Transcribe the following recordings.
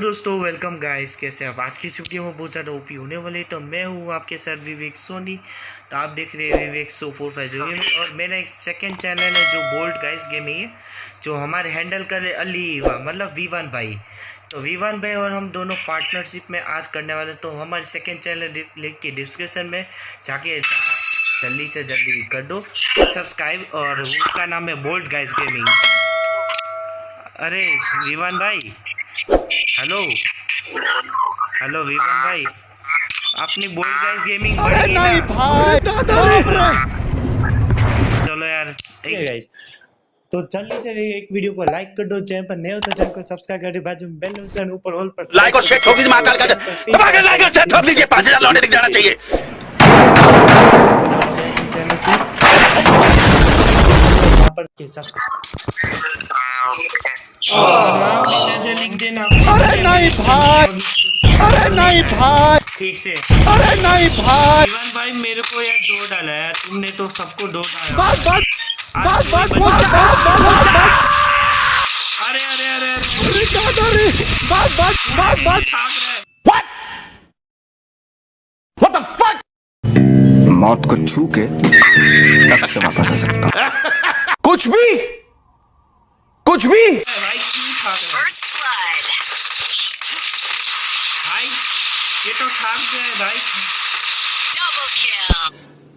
दोस्तों welcome guys कैसे आप? आज की वीडियो में बहुत ज़्यादा ओपी होने वाले तो मैं हूँ आपके साथ विवेक सोनी तो आप देख रहे हैं विवेक सो फोर फाइव जो और मेरा एक सेकंड चैनल है जो बोल्ड गाइस गेमिंग है, जो हमारे हैंडल कर रहे अली मतलब वीवान भाई। तो वीवान भाई और हम दोनों पार्टनरशिप में आज करने वाले तो हमारे सेकेंड चैनल लिंक के डिस्क्रिप्शन में जाके जल्दी से जल्दी कर दो। सब्सक्राइब और उसका नाम है बोल्ड गाइस गेमिंग अरे विवान भाई। हेलो हेलो विवान भाई। अपनी बोल्ड गाइस गेमिंग बढ़ी नहीं भाई चलो यार ठीक है गाइस तो जल्दी से एक वीडियो को लाइक कर दो चैनल पर नए हो तो चैनल को सब्सक्राइब कर दो बाजू में बेल आइकन ऊपर ऑल पर लाइक और शेयर ठोक दीजिए महाकाल का दबा के लाइक और शेयर ठोक दीजिए 5000 लौटे दिख जाना चाहिए। चैनल पर के सब्सक्राइब अरे नहीं भाई अरे नहीं भाई ठीक से अरे नहीं भाई जीवन भाई मेरे को यार दो डाला है तुमने तो सबको दो डाला अरे अरे अरे अरे अरे दादा रे बस बस बस बस है मौत को छू के तक से वापस आ सकता कुछ भी कुछ भी रहा है भाई ये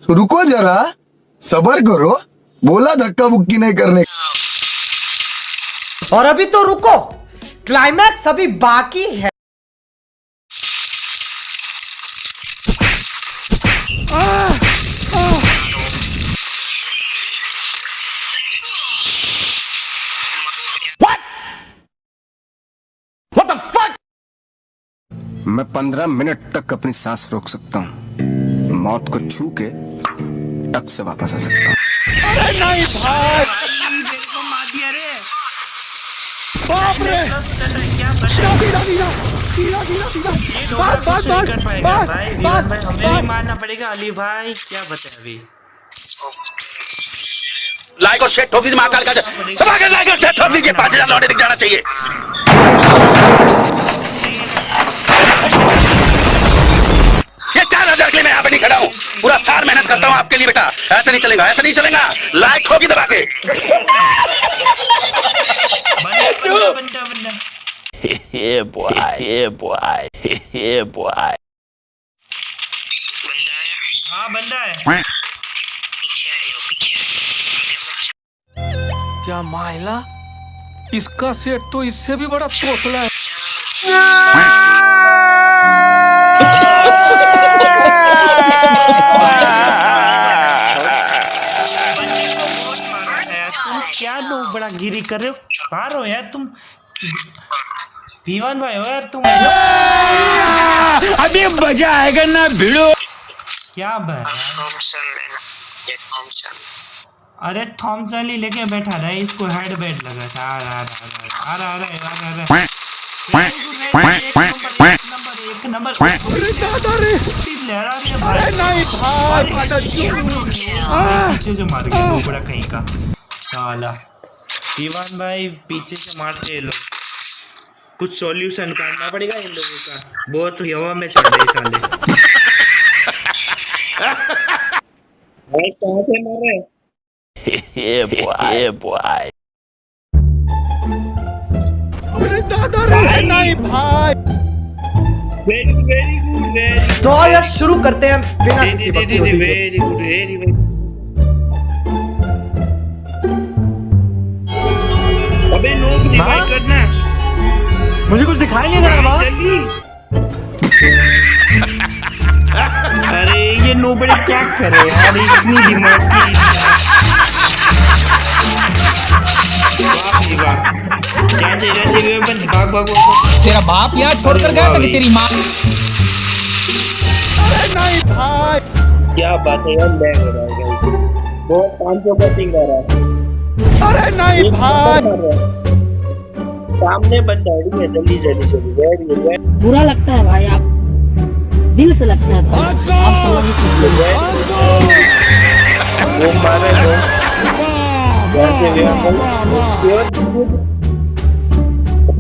तो रुको जरा। सबर करो। बोला धक्का बुक्की नहीं करने। और अभी तो रुको। क्लाइमैक्स अभी बाकी है। मैं पंद्रह मिनट तक अपनी सांस रोक सकता हूँ। मौत को छू के टक से वापस आ सकता हूँ। अरे नहीं मारना पड़ेगा अली भाई क्या बताए लाइक और शेयर ठोक दीजिए महाकाल लाइक और शेयर ठोक दीजिए 5000 लौटे दिख जाना चाहिए। ये चार हज़ार के लिए मैं यहाँ पे नहीं खड़ा हूँ। पूरा साल मेहनत करता हूँ आपके लिए बेटा। ऐसा नहीं चलेगा ऐसा नहीं चलेगा। लाइक ठोकी दबा के है हाँ बंदा है। क्या माइला इसका सेट तो इससे भी बड़ा तोतला है। क्या लोग बड़ा गिरी कर रहे हो? हो यार तुम। पीवन भाई हो यार तुम। अभी मज़ा आएगा ना भिड़ो। क्या भाई? अरे थॉमसन ही लेके बैठा था इसको हेड बेड लगा था। आ रहा आ रहा आ रहा आ रहा आ रहा रहा। पीछे से मार गया कहीं का साला दीवान भाई पीछे से मारते हैं लोग कुछ सॉल्यूशन करना पड़ेगा इन लोगों का बहुत हवा में चढ़ रहे साले भाई कहाँ से मार रहे yeah boy. Yeah boy. अरे दादा नहीं भाई। वेरी वेरी गुड वेरी तो यार शुरू करते हैं बिना किसी वक्त के वेरी गुड वेरी अबे नोक रिवाइव करना मुझे कुछ दिखाई नहीं दे रहा अरे ये नोबड़े क्या करे यार? इतनी दिमाग की। वाह वाह भाग भाग भाग तेरा बाप यहाँ छोड़कर गया था कि तेरी माँ? अरे नहीं भाई क्या बात है यार लैग हो रहा है रहा है। अरे नहीं है। सामने बंदा है जल्दी जल्दी गुड बुरा लगता है भाई आप। दिल से लगता है।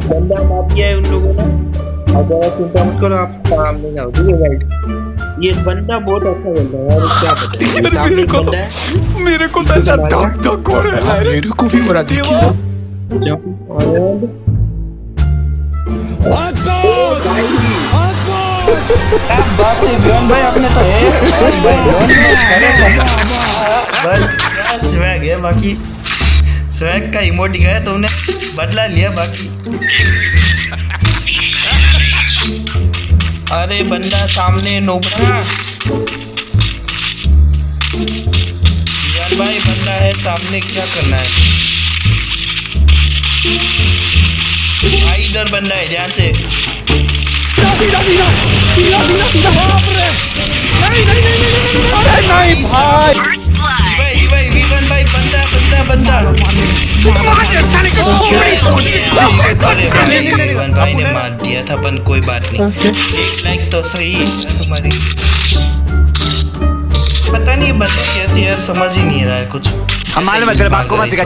बंदा मार दिया है उन लोगों ने। अगर आप चिंता मत करो आप सामने जाओ ठीक है भाई? ये बंदा बहुत अच्छा बंदा है यार क्या बताएँ बंदा है। मेरे को तो ऐसा धक धक हो रहा है। मेरे को भी हो रहा देखिए। और बात है भाई आपने तो है भाई भाई बस स्वैग है बाकी स्वैग का इमोट गया तुमने बदला लिया बाकी अरे बंदा सामने विवन भाई बंदा है सामने क्या करना है भाई इधर बंदा है ध्यान से नहीं भाई भाई भाई विवन भाई बंदा बंदा बंदा। भाई ने मार दिया था पर कोई बात नहीं एक लाइक तो सही तुम्हारी पता नहीं बंदा कैसी यार समझ ही नहीं रहा है कुछ हमारे मतलब आपको मत सिखा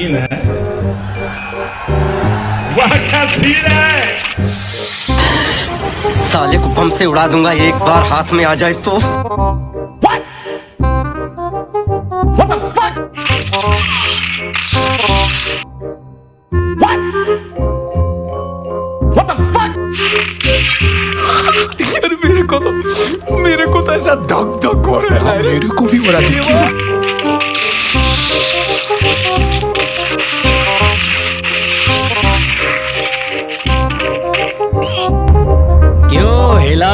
सीन है। वाह है। साले को बम से उड़ा दूँगा एक बार हाथ में आ जाए तो। यार मेरे को तो मेरे को तो ऐसा धक धक हो रहा है। मेरे को भी हो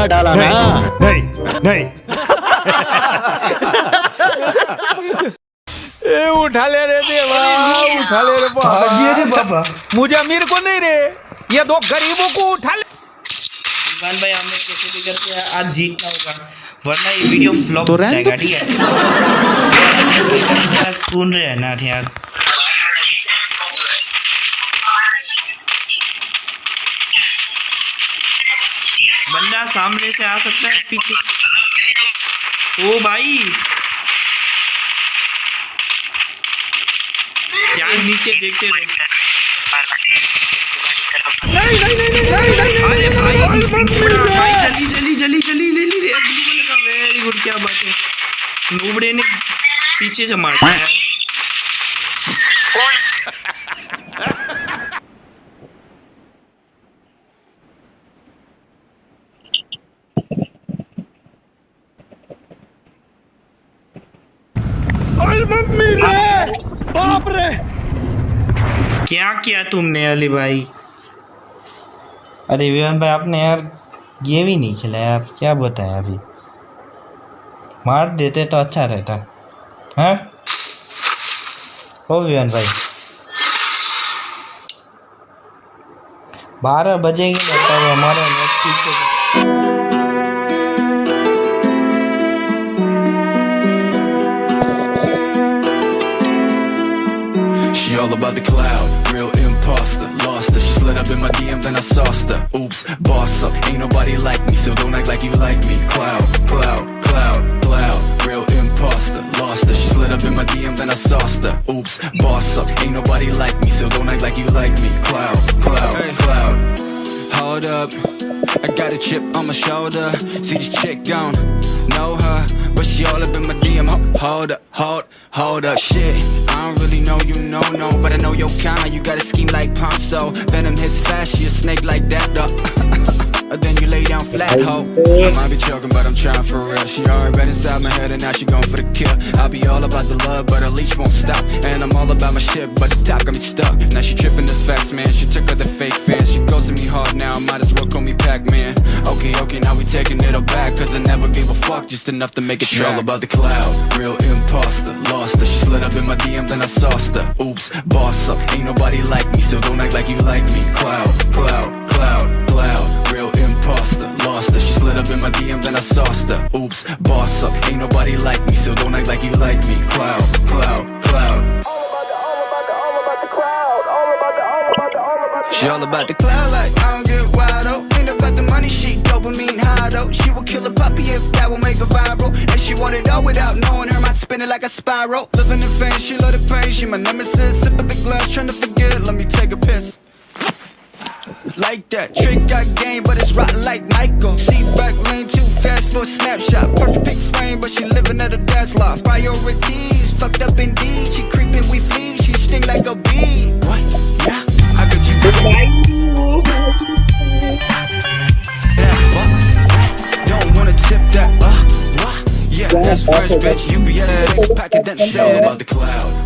हिला डाला ना नहीं नहीं। ए उठा ले रे देवा उठा ले रे भागिए रे बाबा। मुझे अमीर को नहीं रे। ये दो गरीबों को उठा ले। इमरान भाई हमें कैसे भी करके आज जीतना होगा। वरना ये वीडियो फ्लॉप हो जाएगा ठीक है? सुन रहे हैं ना यार सामने से आ सकता है पीछे। ओ भाई। यार नीचे देखते रहो। अरे भाई नुबड़ा भाई जल्दी जल्दी जल्दी जल्दी ले ली रे ग्लूबल का। वेरी गुड क्या बात है। नुबड़े ने पीछे से मार दिया क्या किया तुमने अली भाई? अरे विवान भाई, आपने यार गेम ही नहीं खिलाया, आप क्या बताया अभी? मार देते तो अच्छा रहता। है? ओ विवान भाई। बारह बजेंगे ना तब हमारा all about the cloud, real imposter. Lost her, she slid up in my DM, then I sauced her. Oops, boss up, ain't nobody like me, so don't act like you like me. Cloud, cloud, cloud, cloud, real imposter. Lost her, she slid up in my DM, then I sauced her. Oops, boss up, ain't nobody like me, so don't act like you like me. Cloud, cloud, cloud. Hold up, I got a chip on my shoulder. See this chick gone, know her, but she all up in my DM. Ho- Hold up, hold, hold up, shit. I don't really know you, no, no, but I know your kind. You got a scheme like Ponzo. Venom hits fast, she a snake like that, though. Then you lay down flat, ho. I might be joking, but I'm trying for real. She already been inside my head, and now she going for the kill. I'll be all about the love, but her leash won't stop. And I'm all about my shit, but the top got me stuck. Now she tripping this fast, man. She took her the fake fans. She goes to me hard now, might as well call me Pac-Man. okay, okay, now we taking it all back. Cause I never gave a fuck, just enough to make it She all about the cloud, real imposter. Lost her, she slid up in my DM, then I sauced her. Oops, boss up, ain't nobody like me, so don't act like you like me. Cloud, cloud, cloud, real imposter. Lost her, she slid up in my DM, then I sauced her. Oops, boss up, ain't nobody like me, so don't act like you like me. Cloud, cloud, cloud. She all about the cloud like I don't get wild oh. Ain't about the money, she dopamine high though. She will kill a puppy if that will make her viral. And she want it all without knowing her mind spinning like a spiral. Living in pain, she love the pain. She my nemesis. Sip of the glass, trying to forget. Let me take a piss. Like that, trick got game, but it's rotten like Michael. Seat back lane too fast for a snapshot. Perfect frame, but she living at a dad's loft. Priorities, fucked up indeed. She creeping, we flee. She sting like a bee. What? Yeah, I got you. Yeah, what? Don't wanna tip that, uh? Yeah, that's fresh, bitch. You be at pack it that shit. About the cloud,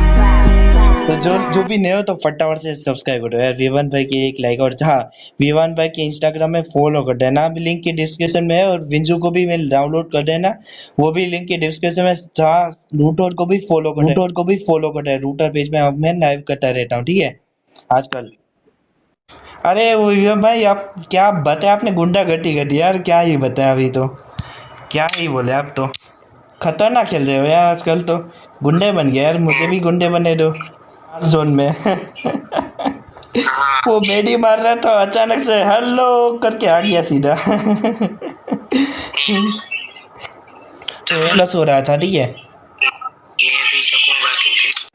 तो जो जो भी नए हो तो फटाफट से subscribe करो। यार विवान भाई की एक लाइक और हाँ विवान भाई के इंस्टाग्राम में फॉलो कर देना। भी लिंक के डिस्क्रिप्शन में है और विंजू को भी मैं डाउनलोड कर देना। वो भी लिंक के डिस्क्रिप्शन में जहाँ रूटर को भी फॉलो कर रूटर को भी फॉलो कर देना रूटर पेज में अब मैं लाइव करता रहता हूँ, ठीक है? आजकल। अरे विवान भाई, आप क्या बताया? आपने गुंडा गटी घटी यार। क्या ही बताया अभी तो? क्या ही बोले आप तो? खतरनाक खेल रहे हो यार आजकल तो। गुंडे बन गए यार। मुझे भी गुंडे बने दो। जोन में। वो बेडी मार रहा था, अचानक से हेलो करके आ गया सीधा। प्लस हो रहा था, ठीक है?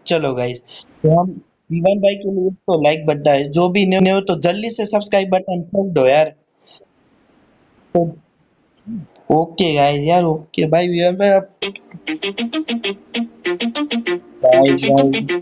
चलो गाइस तो हम विवान भाई के लिए तो लाइक बनता है। जो भी न्यू हो तो जल्दी से सब्सक्राइब बटन ठोक दो यार। तो ओके गाइस यार ओके भाई विवान भाई अब बाय बाय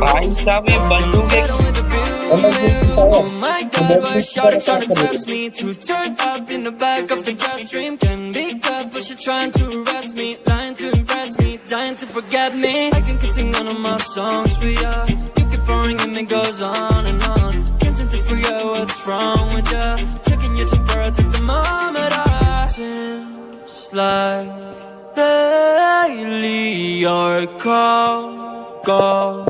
भाई साहब ये बंदूक एक Oh my god, why shawty tryna test me To turn up in the back of the jet stream Can be good, but she trying to arrest me Lying to impress me, dying to forget me I can keep singing all of my songs for ya You keep on ringing, it goes on and on Can't seem to figure out what's wrong with ya Checking your temperature, thermometer Seems like lately you're cold, go crazy Why you always in a mood? Fucking around up to brain on I ain't tryna O tell भाई you what मैं to आजकल do बहुत Tryna play यार cool Baby, I ain't playing by your rules Everything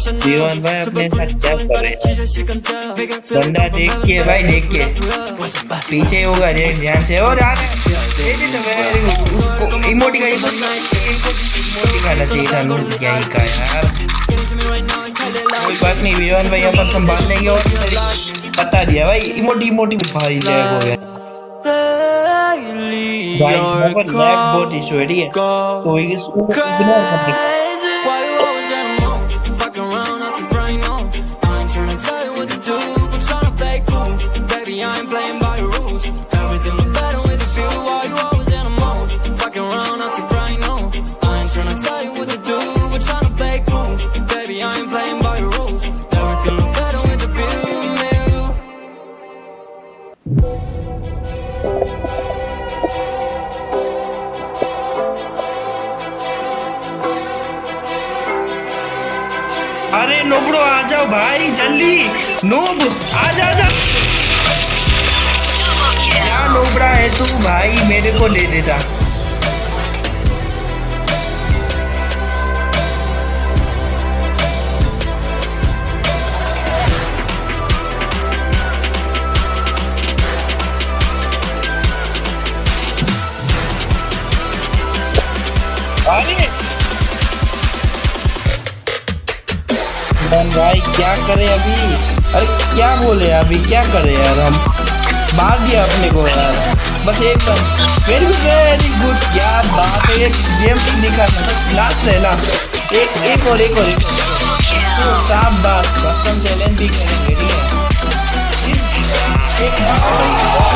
जीवन भाई अपने साथ क्या कर? रहे बंदा देख के भाई देख के पीछे होगा देख ध्यान से। और यार दे तो इमोटी का इमोटी खाना चाहिए था क्या ही का यार। कोई बात नहीं विवान भाई अपन संभाल लेंगे और बता दिया। भाई इमोटी इमोटी भाई हो गया। लैग बहुत इशू है ठीक है? तो इसको इग्नोर कर आ जाओ भाई, जल्दी। नोब, आ जा जा। क्या नोबरा है तू? भाई मेरे को ले देता भाई, क्या करें अभी? अरे, क्या बोले अभी? क्या करें यार हम? मार दिया अपने को यार। बस एक वेरी वेरी गुड क्या बात है गेम दिखा बस लास्ट है लास्ट एक एक और एक और, एक साफ़ बात कस्टम चैलेंज भी करेंगे, ठीक है?